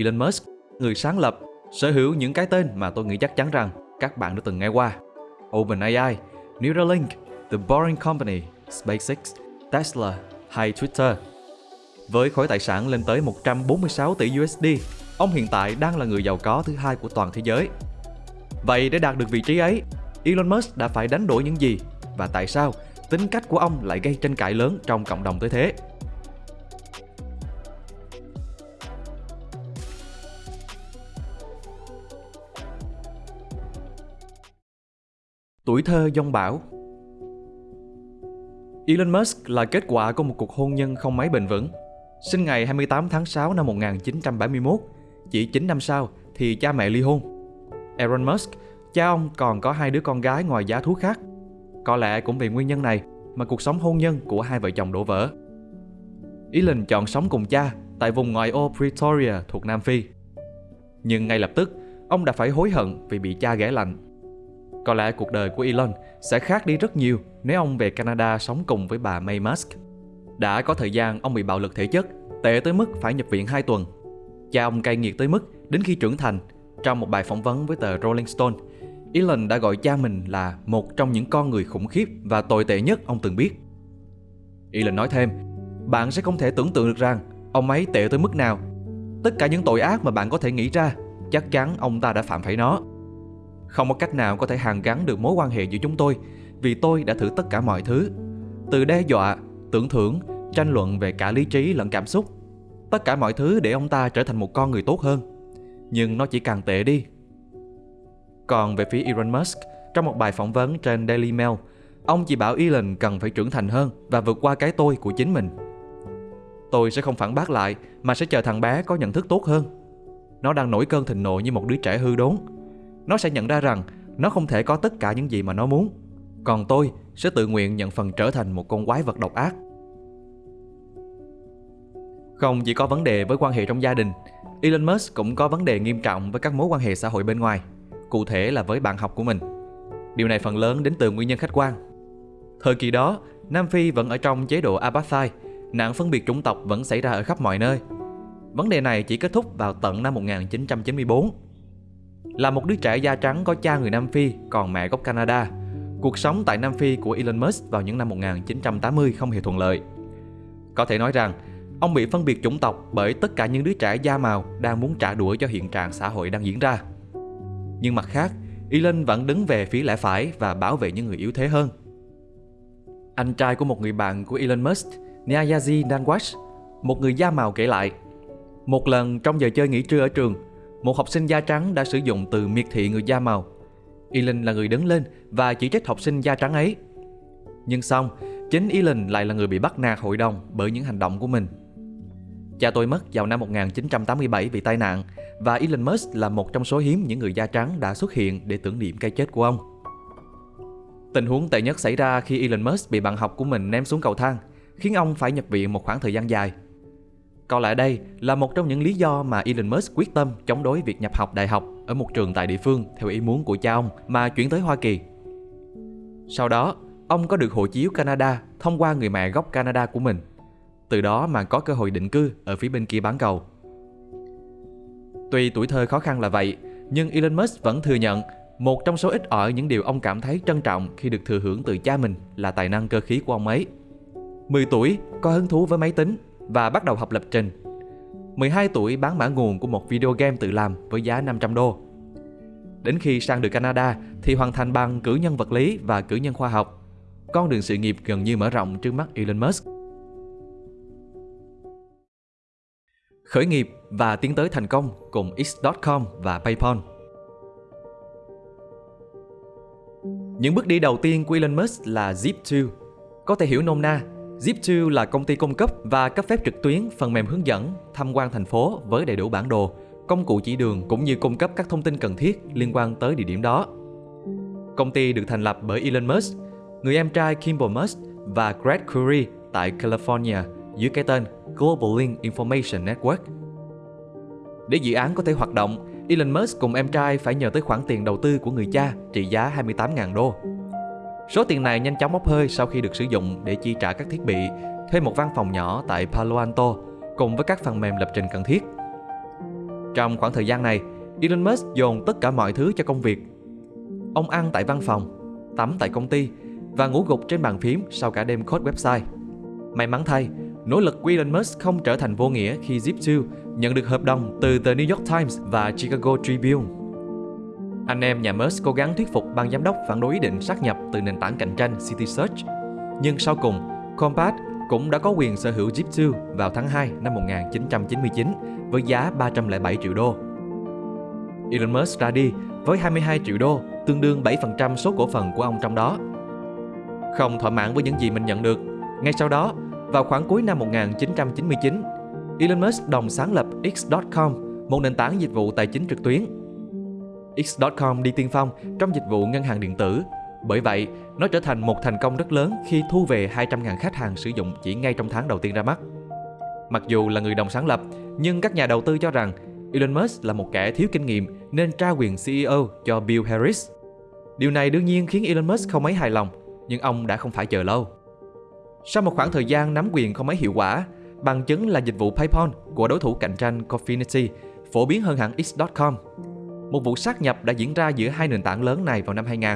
Elon Musk, người sáng lập, sở hữu những cái tên mà tôi nghĩ chắc chắn rằng các bạn đã từng nghe qua. OpenAI, Neuralink, The Boring Company, SpaceX, Tesla hay Twitter. Với khối tài sản lên tới 146 tỷ USD, ông hiện tại đang là người giàu có thứ hai của toàn thế giới. Vậy để đạt được vị trí ấy, Elon Musk đã phải đánh đổi những gì và tại sao tính cách của ông lại gây tranh cãi lớn trong cộng đồng tới thế? Tuổi thơ dông bão Elon Musk là kết quả của một cuộc hôn nhân không mấy bền vững. Sinh ngày 28 tháng 6 năm 1971 chỉ 9 năm sau thì cha mẹ ly hôn. Elon Musk, cha ông còn có hai đứa con gái ngoài giá thú khác. Có lẽ cũng vì nguyên nhân này mà cuộc sống hôn nhân của hai vợ chồng đổ vỡ. Elon chọn sống cùng cha tại vùng ngoại ô Pretoria thuộc Nam Phi. Nhưng ngay lập tức, ông đã phải hối hận vì bị cha ghẻ lạnh có lẽ cuộc đời của Elon sẽ khác đi rất nhiều nếu ông về Canada sống cùng với bà May Musk. Đã có thời gian ông bị bạo lực thể chất, tệ tới mức phải nhập viện 2 tuần. Cha ông cay nghiệt tới mức đến khi trưởng thành, trong một bài phỏng vấn với tờ Rolling Stone, Elon đã gọi cha mình là một trong những con người khủng khiếp và tồi tệ nhất ông từng biết. Elon nói thêm, bạn sẽ không thể tưởng tượng được rằng ông ấy tệ tới mức nào. Tất cả những tội ác mà bạn có thể nghĩ ra, chắc chắn ông ta đã phạm phải nó. Không có cách nào có thể hàn gắn được mối quan hệ giữa chúng tôi vì tôi đã thử tất cả mọi thứ. Từ đe dọa, tưởng thưởng, tranh luận về cả lý trí lẫn cảm xúc. Tất cả mọi thứ để ông ta trở thành một con người tốt hơn. Nhưng nó chỉ càng tệ đi. Còn về phía Elon Musk, trong một bài phỏng vấn trên Daily Mail, ông chỉ bảo Elon cần phải trưởng thành hơn và vượt qua cái tôi của chính mình. Tôi sẽ không phản bác lại mà sẽ chờ thằng bé có nhận thức tốt hơn. Nó đang nổi cơn thịnh nộ như một đứa trẻ hư đốn nó sẽ nhận ra rằng nó không thể có tất cả những gì mà nó muốn. Còn tôi sẽ tự nguyện nhận phần trở thành một con quái vật độc ác. Không chỉ có vấn đề với quan hệ trong gia đình, Elon Musk cũng có vấn đề nghiêm trọng với các mối quan hệ xã hội bên ngoài, cụ thể là với bạn học của mình. Điều này phần lớn đến từ nguyên nhân khách quan. Thời kỳ đó, Nam Phi vẫn ở trong chế độ apartheid, nạn phân biệt chủng tộc vẫn xảy ra ở khắp mọi nơi. Vấn đề này chỉ kết thúc vào tận năm 1994 là một đứa trẻ da trắng có cha người Nam Phi còn mẹ gốc Canada. Cuộc sống tại Nam Phi của Elon Musk vào những năm 1980 không hề thuận lợi. Có thể nói rằng, ông bị phân biệt chủng tộc bởi tất cả những đứa trẻ da màu đang muốn trả đũa cho hiện trạng xã hội đang diễn ra. Nhưng mặt khác, Elon vẫn đứng về phía lẽ phải và bảo vệ những người yếu thế hơn. Anh trai của một người bạn của Elon Musk, Nyayazi Nanwash, một người da màu kể lại, một lần trong giờ chơi nghỉ trưa ở trường, một học sinh da trắng đã sử dụng từ miệt thị người da màu. Elon là người đứng lên và chỉ trích học sinh da trắng ấy. Nhưng xong, chính Elon lại là người bị bắt nạt hội đồng bởi những hành động của mình. Cha tôi mất vào năm 1987 vì tai nạn và Elon Musk là một trong số hiếm những người da trắng đã xuất hiện để tưởng niệm cái chết của ông. Tình huống tệ nhất xảy ra khi Elon Musk bị bạn học của mình ném xuống cầu thang, khiến ông phải nhập viện một khoảng thời gian dài. Có lẽ đây là một trong những lý do mà Elon Musk quyết tâm chống đối việc nhập học đại học ở một trường tại địa phương theo ý muốn của cha ông mà chuyển tới Hoa Kỳ. Sau đó, ông có được hộ chiếu Canada thông qua người mẹ gốc Canada của mình. Từ đó mà có cơ hội định cư ở phía bên kia bán cầu. Tuy tuổi thơ khó khăn là vậy, nhưng Elon Musk vẫn thừa nhận một trong số ít ỏi những điều ông cảm thấy trân trọng khi được thừa hưởng từ cha mình là tài năng cơ khí của ông ấy. 10 tuổi, có hứng thú với máy tính và bắt đầu học lập trình. 12 tuổi bán mã nguồn của một video game tự làm với giá 500 đô. Đến khi sang được Canada thì hoàn thành bằng cử nhân vật lý và cử nhân khoa học. Con đường sự nghiệp gần như mở rộng trước mắt Elon Musk. Khởi nghiệp và tiến tới thành công cùng X.com và PayPal. Những bước đi đầu tiên của Elon Musk là Zip2. Có thể hiểu nôm na Zip2 là công ty cung cấp và cấp phép trực tuyến phần mềm hướng dẫn tham quan thành phố với đầy đủ bản đồ, công cụ chỉ đường cũng như cung cấp các thông tin cần thiết liên quan tới địa điểm đó. Công ty được thành lập bởi Elon Musk, người em trai Kimball Musk và Greg Curry tại California dưới cái tên Global Link Information Network. Để dự án có thể hoạt động, Elon Musk cùng em trai phải nhờ tới khoản tiền đầu tư của người cha trị giá 28.000 đô. Số tiền này nhanh chóng bốc hơi sau khi được sử dụng để chi trả các thiết bị, thuê một văn phòng nhỏ tại Palo Alto cùng với các phần mềm lập trình cần thiết. Trong khoảng thời gian này, Elon Musk dồn tất cả mọi thứ cho công việc. Ông ăn tại văn phòng, tắm tại công ty và ngủ gục trên bàn phím sau cả đêm code website. May mắn thay, nỗ lực của Elon Musk không trở thành vô nghĩa khi Zip2 nhận được hợp đồng từ The New York Times và Chicago Tribune. Anh em nhà Musk cố gắng thuyết phục ban giám đốc phản đối ý định sát nhập từ nền tảng cạnh tranh City Search. Nhưng sau cùng, Compass cũng đã có quyền sở hữu Zip2 vào tháng 2 năm 1999 với giá 307 triệu đô. Elon Musk ra đi với 22 triệu đô, tương đương 7% số cổ phần của ông trong đó. Không thỏa mãn với những gì mình nhận được, ngay sau đó, vào khoảng cuối năm 1999, Elon Musk đồng sáng lập X.com, một nền tảng dịch vụ tài chính trực tuyến. X.com đi tiên phong trong dịch vụ ngân hàng điện tử. Bởi vậy, nó trở thành một thành công rất lớn khi thu về 200.000 khách hàng sử dụng chỉ ngay trong tháng đầu tiên ra mắt. Mặc dù là người đồng sáng lập, nhưng các nhà đầu tư cho rằng Elon Musk là một kẻ thiếu kinh nghiệm nên trao quyền CEO cho Bill Harris. Điều này đương nhiên khiến Elon Musk không mấy hài lòng, nhưng ông đã không phải chờ lâu. Sau một khoảng thời gian nắm quyền không mấy hiệu quả, bằng chứng là dịch vụ PayPal của đối thủ cạnh tranh Cofinity phổ biến hơn hẳn X.com. Một vụ sát nhập đã diễn ra giữa hai nền tảng lớn này vào năm 2000.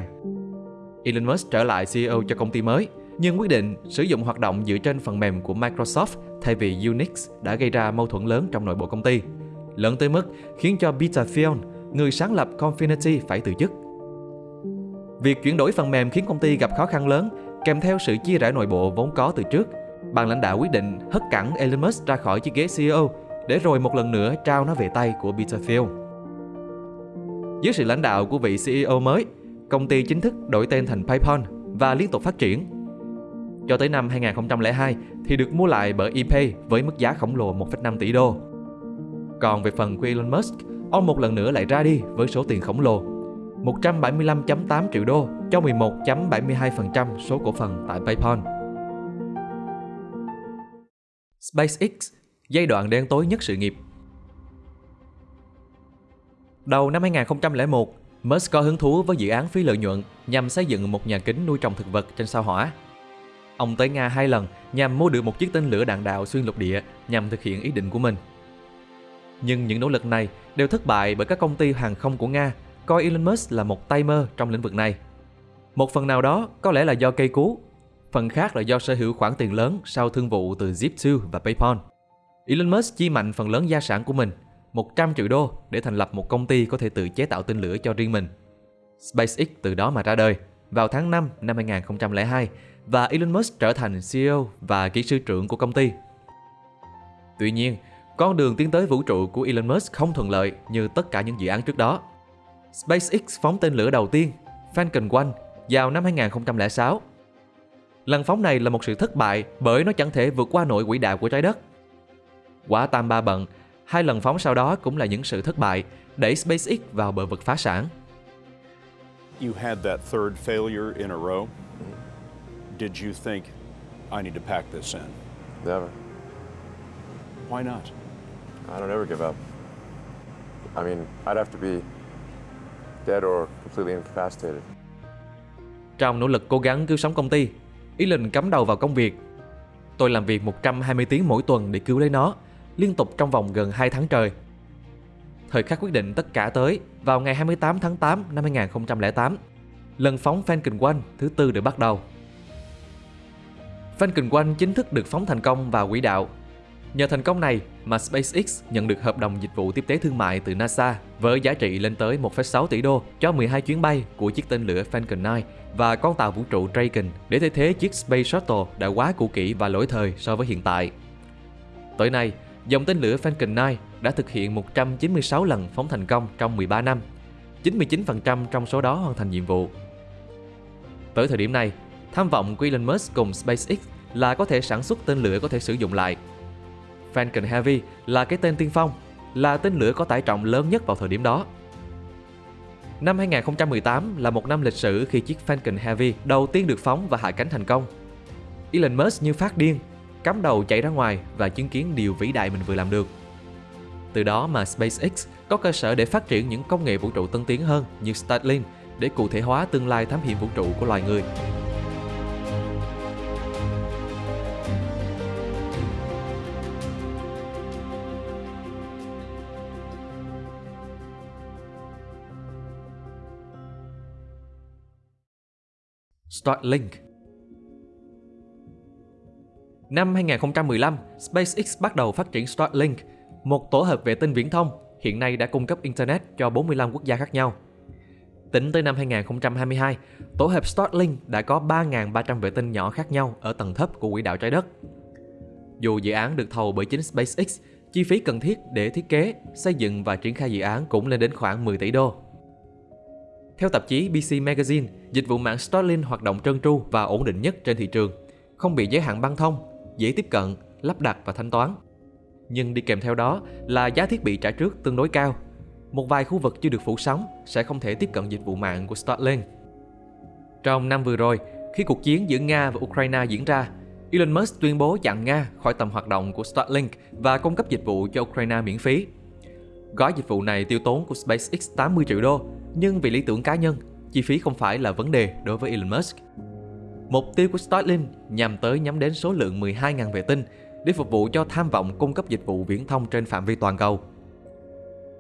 Elon Musk trở lại CEO cho công ty mới, nhưng quyết định sử dụng hoạt động dựa trên phần mềm của Microsoft thay vì Unix đã gây ra mâu thuẫn lớn trong nội bộ công ty. Lớn tới mức khiến cho Peter Thiel, người sáng lập Confinity phải từ chức. Việc chuyển đổi phần mềm khiến công ty gặp khó khăn lớn kèm theo sự chia rẽ nội bộ vốn có từ trước. Ban lãnh đạo quyết định hất cẳng Elon Musk ra khỏi chiếc ghế CEO để rồi một lần nữa trao nó về tay của Peter Thiel. Dưới sự lãnh đạo của vị CEO mới, công ty chính thức đổi tên thành PayPal và liên tục phát triển. Cho tới năm 2002 thì được mua lại bởi eBay với mức giá khổng lồ 1,5 tỷ đô. Còn về phần của Elon Musk, ông một lần nữa lại ra đi với số tiền khổng lồ 175.8 triệu đô cho 11.72% số cổ phần tại PayPal. SpaceX, giai đoạn đen tối nhất sự nghiệp Đầu năm 2001, Musk có hứng thú với dự án phi lợi nhuận nhằm xây dựng một nhà kính nuôi trồng thực vật trên sao hỏa. Ông tới Nga hai lần nhằm mua được một chiếc tên lửa đạn đạo xuyên lục địa nhằm thực hiện ý định của mình. Nhưng những nỗ lực này đều thất bại bởi các công ty hàng không của Nga coi Elon Musk là một tay mơ trong lĩnh vực này. Một phần nào đó có lẽ là do cây cú, phần khác là do sở hữu khoản tiền lớn sau thương vụ từ Zip2 và PayPal. Elon Musk chi mạnh phần lớn gia sản của mình, 100 triệu đô để thành lập một công ty có thể tự chế tạo tên lửa cho riêng mình. SpaceX từ đó mà ra đời vào tháng 5 năm 2002 và Elon Musk trở thành CEO và kỹ sư trưởng của công ty. Tuy nhiên, con đường tiến tới vũ trụ của Elon Musk không thuận lợi như tất cả những dự án trước đó. SpaceX phóng tên lửa đầu tiên, Falcon 1, vào năm 2006. Lần phóng này là một sự thất bại bởi nó chẳng thể vượt qua nổi quỹ đạo của trái đất. Quả tam ba bận, hai lần phóng sau đó cũng là những sự thất bại, đẩy SpaceX vào bờ vực phá sản. You had that third failure in a row. Did you think I need to pack this in? Never. Why not? I don't ever give up. I mean, I'd have to be dead or completely incapacitated. Trong nỗ lực cố gắng cứu sống công ty, Elon cắm đầu vào công việc. Tôi làm việc 120 tiếng mỗi tuần để cứu lấy nó, liên tục trong vòng gần 2 tháng trời. Thời khắc quyết định tất cả tới vào ngày 28 tháng 8 năm 2008. Lần phóng Falcon 1 thứ tư được bắt đầu. Falcon 1 chính thức được phóng thành công vào quỹ đạo Nhờ thành công này mà SpaceX nhận được hợp đồng dịch vụ tiếp tế thương mại từ NASA với giá trị lên tới 1,6 tỷ đô cho 12 chuyến bay của chiếc tên lửa Falcon 9 và con tàu vũ trụ Dragon để thay thế chiếc Space Shuttle đã quá cũ kỹ và lỗi thời so với hiện tại. Tới nay, dòng tên lửa Falcon 9 đã thực hiện 196 lần phóng thành công trong 13 năm. 99% trong số đó hoàn thành nhiệm vụ. Tới thời điểm này, tham vọng của Elon Musk cùng SpaceX là có thể sản xuất tên lửa có thể sử dụng lại Falcon Heavy là cái tên tiên phong, là tên lửa có tải trọng lớn nhất vào thời điểm đó. Năm 2018 là một năm lịch sử khi chiếc Falcon Heavy đầu tiên được phóng và hạ cánh thành công. Elon Musk như phát điên, cắm đầu chạy ra ngoài và chứng kiến điều vĩ đại mình vừa làm được. Từ đó mà SpaceX có cơ sở để phát triển những công nghệ vũ trụ tân tiến hơn như Starlink để cụ thể hóa tương lai thám hiểm vũ trụ của loài người. Starlink Năm 2015, SpaceX bắt đầu phát triển Starlink, một tổ hợp vệ tinh viễn thông hiện nay đã cung cấp Internet cho 45 quốc gia khác nhau. Tính tới năm 2022, tổ hợp Starlink đã có 3.300 vệ tinh nhỏ khác nhau ở tầng thấp của quỹ đạo trái đất. Dù dự án được thầu bởi chính SpaceX, chi phí cần thiết để thiết kế, xây dựng và triển khai dự án cũng lên đến khoảng 10 tỷ đô. Theo tạp chí BC Magazine, dịch vụ mạng Starlink hoạt động trơn tru và ổn định nhất trên thị trường, không bị giới hạn băng thông, dễ tiếp cận, lắp đặt và thanh toán. Nhưng đi kèm theo đó là giá thiết bị trả trước tương đối cao. Một vài khu vực chưa được phủ sóng sẽ không thể tiếp cận dịch vụ mạng của Starlink. Trong năm vừa rồi, khi cuộc chiến giữa Nga và Ukraine diễn ra, Elon Musk tuyên bố chặn Nga khỏi tầm hoạt động của Starlink và cung cấp dịch vụ cho Ukraine miễn phí. Gói dịch vụ này tiêu tốn của SpaceX 80 triệu đô, nhưng vì lý tưởng cá nhân, chi phí không phải là vấn đề đối với Elon Musk. Mục tiêu của Starlink nhằm tới nhắm đến số lượng 12.000 vệ tinh để phục vụ cho tham vọng cung cấp dịch vụ viễn thông trên phạm vi toàn cầu.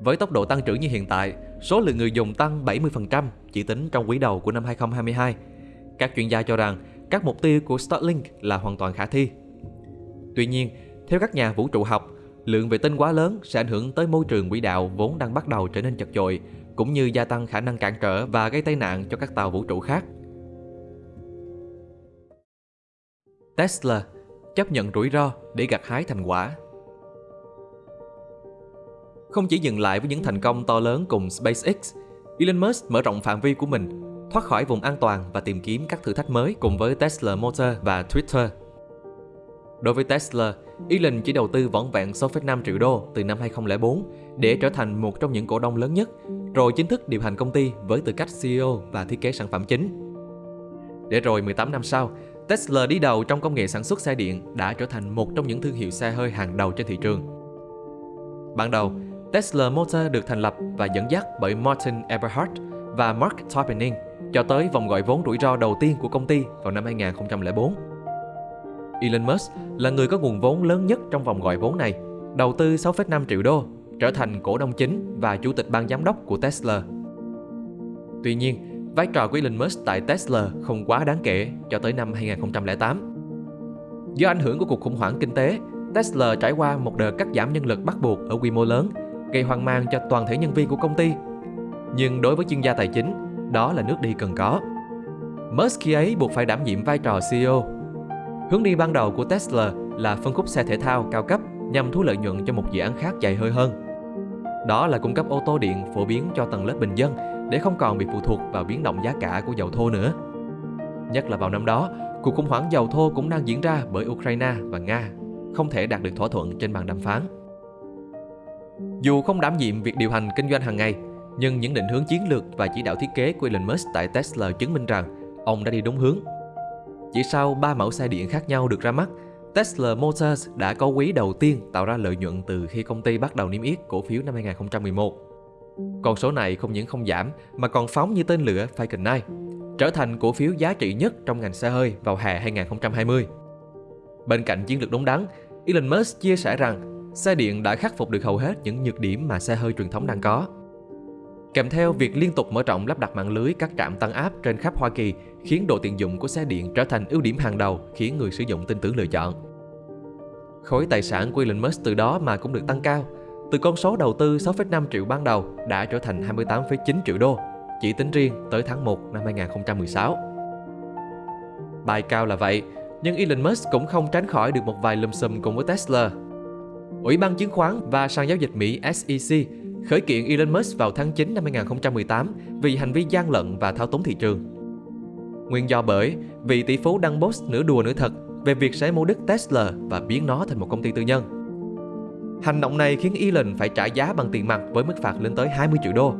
Với tốc độ tăng trưởng như hiện tại, số lượng người dùng tăng 70% chỉ tính trong quý đầu của năm 2022. Các chuyên gia cho rằng các mục tiêu của Starlink là hoàn toàn khả thi. Tuy nhiên, theo các nhà vũ trụ học, lượng vệ tinh quá lớn sẽ ảnh hưởng tới môi trường quỹ đạo vốn đang bắt đầu trở nên chật chội, cũng như gia tăng khả năng cản trở và gây tai nạn cho các tàu vũ trụ khác. Tesla chấp nhận rủi ro để gặt hái thành quả. Không chỉ dừng lại với những thành công to lớn cùng SpaceX, Elon Musk mở rộng phạm vi của mình, thoát khỏi vùng an toàn và tìm kiếm các thử thách mới cùng với Tesla Motor và Twitter. Đối với Tesla, Elon chỉ đầu tư vỏn vẹn 6,5 triệu đô từ năm 2004 để trở thành một trong những cổ đông lớn nhất, rồi chính thức điều hành công ty với tư cách CEO và thiết kế sản phẩm chính. Để rồi 18 năm sau, Tesla đi đầu trong công nghệ sản xuất xe điện đã trở thành một trong những thương hiệu xe hơi hàng đầu trên thị trường. Ban đầu, Tesla Motor được thành lập và dẫn dắt bởi Martin Eberhard và Mark Tarpenning cho tới vòng gọi vốn rủi ro đầu tiên của công ty vào năm 2004. Elon Musk là người có nguồn vốn lớn nhất trong vòng gọi vốn này, đầu tư 6,5 triệu đô, trở thành cổ đông chính và chủ tịch ban giám đốc của Tesla. Tuy nhiên, vai trò của Elon Musk tại Tesla không quá đáng kể cho tới năm 2008. Do ảnh hưởng của cuộc khủng hoảng kinh tế, Tesla trải qua một đợt cắt giảm nhân lực bắt buộc ở quy mô lớn, gây hoang mang cho toàn thể nhân viên của công ty. Nhưng đối với chuyên gia tài chính, đó là nước đi cần có. Musk khi ấy buộc phải đảm nhiệm vai trò CEO. Hướng đi ban đầu của Tesla là phân khúc xe thể thao cao cấp nhằm thu lợi nhuận cho một dự án khác dài hơi hơn. Đó là cung cấp ô tô điện phổ biến cho tầng lớp bình dân để không còn bị phụ thuộc vào biến động giá cả của dầu thô nữa. Nhất là vào năm đó, cuộc khủng hoảng dầu thô cũng đang diễn ra bởi Ukraine và Nga, không thể đạt được thỏa thuận trên bàn đàm phán. Dù không đảm nhiệm việc điều hành kinh doanh hàng ngày, nhưng những định hướng chiến lược và chỉ đạo thiết kế của Elon Musk tại Tesla chứng minh rằng ông đã đi đúng hướng. Chỉ sau 3 mẫu xe điện khác nhau được ra mắt, Tesla Motors đã có quý đầu tiên tạo ra lợi nhuận từ khi công ty bắt đầu niêm yết cổ phiếu năm 2011. Con số này không những không giảm mà còn phóng như tên lửa Falcon 9, trở thành cổ phiếu giá trị nhất trong ngành xe hơi vào hè 2020. Bên cạnh chiến lược đúng đắn, Elon Musk chia sẻ rằng xe điện đã khắc phục được hầu hết những nhược điểm mà xe hơi truyền thống đang có. Kèm theo việc liên tục mở rộng lắp đặt mạng lưới các trạm tăng áp trên khắp Hoa Kỳ khiến độ tiện dụng của xe điện trở thành ưu điểm hàng đầu khiến người sử dụng tin tưởng lựa chọn. Khối tài sản của Elon Musk từ đó mà cũng được tăng cao, từ con số đầu tư 6,5 triệu ban đầu đã trở thành 28,9 triệu đô, chỉ tính riêng tới tháng 1 năm 2016. Bài cao là vậy, nhưng Elon Musk cũng không tránh khỏi được một vài lùm xùm cùng với Tesla. Ủy ban chứng khoán và sàn giao dịch Mỹ SEC khởi kiện Elon Musk vào tháng 9 năm 2018 vì hành vi gian lận và thao túng thị trường. Nguyên do bởi vị tỷ phú đăng post nửa đùa nửa thật về việc sẽ mua đứt Tesla và biến nó thành một công ty tư nhân. Hành động này khiến Elon phải trả giá bằng tiền mặt với mức phạt lên tới 20 triệu đô.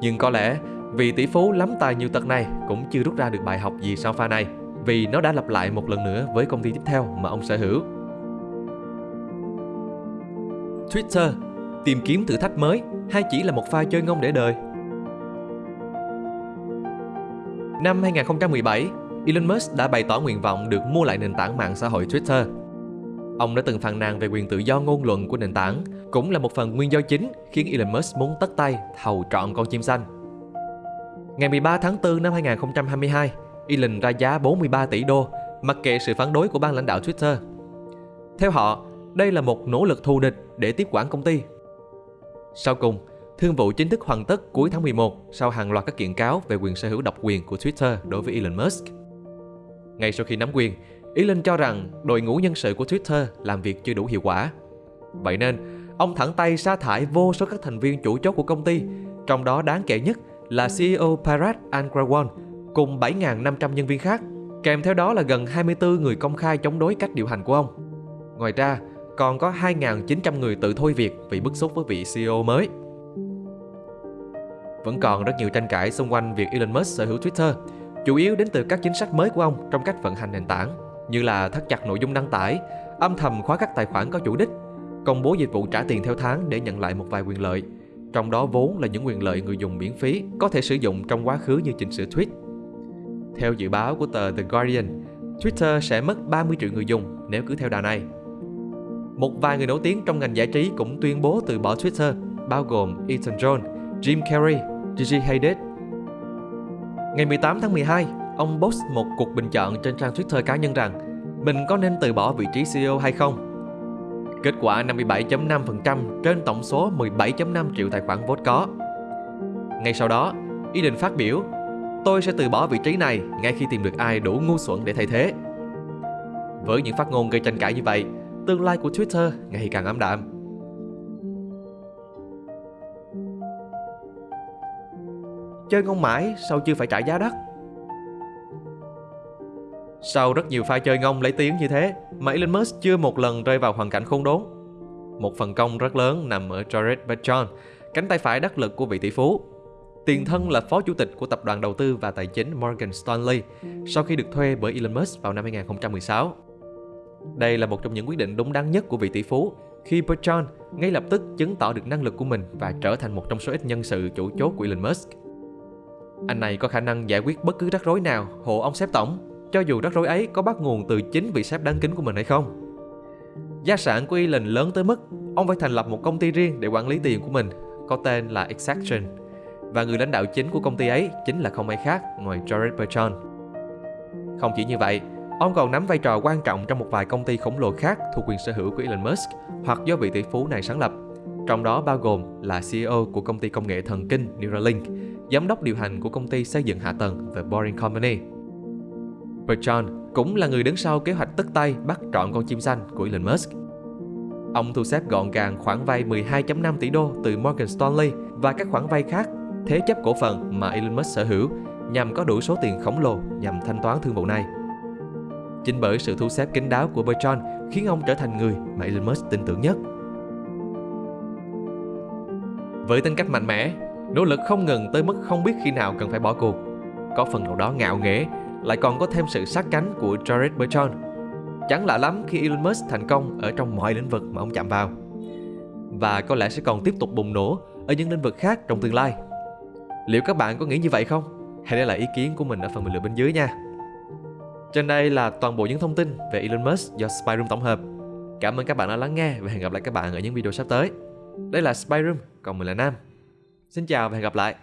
Nhưng có lẽ vị tỷ phú lắm tài nhiều tật này cũng chưa rút ra được bài học gì sau pha này vì nó đã lặp lại một lần nữa với công ty tiếp theo mà ông sở hữu. Twitter tìm kiếm thử thách mới hay chỉ là một pha chơi ngông để đời? Năm 2017, Elon Musk đã bày tỏ nguyện vọng được mua lại nền tảng mạng xã hội Twitter. Ông đã từng phàn nàn về quyền tự do ngôn luận của nền tảng, cũng là một phần nguyên do chính khiến Elon Musk muốn tất tay thầu trọn con chim xanh. Ngày 13 tháng 4 năm 2022, Elon ra giá 43 tỷ đô, mặc kệ sự phản đối của ban lãnh đạo Twitter. Theo họ, đây là một nỗ lực thù địch để tiếp quản công ty. Sau cùng, thương vụ chính thức hoàn tất cuối tháng 11 sau hàng loạt các kiện cáo về quyền sở hữu độc quyền của Twitter đối với Elon Musk. Ngay sau khi nắm quyền, Elon cho rằng đội ngũ nhân sự của Twitter làm việc chưa đủ hiệu quả. Vậy nên, ông thẳng tay sa thải vô số các thành viên chủ chốt của công ty, trong đó đáng kể nhất là CEO Parag Agrawal cùng 7.500 nhân viên khác. Kèm theo đó là gần 24 người công khai chống đối cách điều hành của ông. Ngoài ra, còn có 2.900 người tự thôi việc vì bức xúc với vị CEO mới. Vẫn còn rất nhiều tranh cãi xung quanh việc Elon Musk sở hữu Twitter, chủ yếu đến từ các chính sách mới của ông trong cách vận hành nền tảng, như là thắt chặt nội dung đăng tải, âm thầm khóa các tài khoản có chủ đích, công bố dịch vụ trả tiền theo tháng để nhận lại một vài quyền lợi, trong đó vốn là những quyền lợi người dùng miễn phí có thể sử dụng trong quá khứ như chỉnh sửa tweet. Theo dự báo của tờ The Guardian, Twitter sẽ mất 30 triệu người dùng nếu cứ theo đà này. Một vài người nổi tiếng trong ngành giải trí cũng tuyên bố từ bỏ Twitter, bao gồm Ethan John, Jim Carrey, Gigi Hadid. Ngày 18 tháng 12, ông post một cuộc bình chọn trên trang Twitter cá nhân rằng mình có nên từ bỏ vị trí CEO hay không. Kết quả 57.5% trên tổng số 17.5 triệu tài khoản vote có. Ngay sau đó, ý định phát biểu Tôi sẽ từ bỏ vị trí này ngay khi tìm được ai đủ ngu xuẩn để thay thế. Với những phát ngôn gây tranh cãi như vậy, tương lai của Twitter ngày càng ảm đạm. Chơi ngon mãi sao chưa phải trả giá đắt? Sau rất nhiều pha chơi ngông lấy tiếng như thế, mà Elon Musk chưa một lần rơi vào hoàn cảnh khốn đốn. Một phần công rất lớn nằm ở Jared Bachon, cánh tay phải đắc lực của vị tỷ phú. Tiền thân là phó chủ tịch của tập đoàn đầu tư và tài chính Morgan Stanley sau khi được thuê bởi Elon Musk vào năm 2016. Đây là một trong những quyết định đúng đắn nhất của vị tỷ phú khi Bertrand ngay lập tức chứng tỏ được năng lực của mình và trở thành một trong số ít nhân sự chủ chốt của Elon Musk. Anh này có khả năng giải quyết bất cứ rắc rối nào hộ ông sếp tổng, cho dù rắc rối ấy có bắt nguồn từ chính vị sếp đáng kính của mình hay không. Gia sản của Elon lớn tới mức ông phải thành lập một công ty riêng để quản lý tiền của mình, có tên là Exaction. Và người lãnh đạo chính của công ty ấy chính là không ai khác ngoài Jared Bertrand. Không chỉ như vậy, Ông còn nắm vai trò quan trọng trong một vài công ty khổng lồ khác thuộc quyền sở hữu của Elon Musk hoặc do vị tỷ phú này sáng lập, trong đó bao gồm là CEO của công ty công nghệ thần kinh Neuralink, giám đốc điều hành của công ty xây dựng hạ tầng The Boring Company. Bertrand cũng là người đứng sau kế hoạch tất tay bắt trọn con chim xanh của Elon Musk. Ông thu xếp gọn gàng khoản vay 12.5 tỷ đô từ Morgan Stanley và các khoản vay khác thế chấp cổ phần mà Elon Musk sở hữu nhằm có đủ số tiền khổng lồ nhằm thanh toán thương vụ này. Chính bởi sự thu xếp kín đáo của Bertrand khiến ông trở thành người mà Elon Musk tin tưởng nhất. Với tính cách mạnh mẽ, nỗ lực không ngừng tới mức không biết khi nào cần phải bỏ cuộc, có phần nào đó ngạo nghễ, lại còn có thêm sự sát cánh của Jared Bertrand. Chẳng lạ lắm khi Elon Musk thành công ở trong mọi lĩnh vực mà ông chạm vào. Và có lẽ sẽ còn tiếp tục bùng nổ ở những lĩnh vực khác trong tương lai. Liệu các bạn có nghĩ như vậy không? Hãy để lại ý kiến của mình ở phần bình luận bên dưới nha. Trên đây là toàn bộ những thông tin về Elon Musk do Spyroom tổng hợp. Cảm ơn các bạn đã lắng nghe và hẹn gặp lại các bạn ở những video sắp tới. Đây là Spyroom, còn mình là Nam. Xin chào và hẹn gặp lại.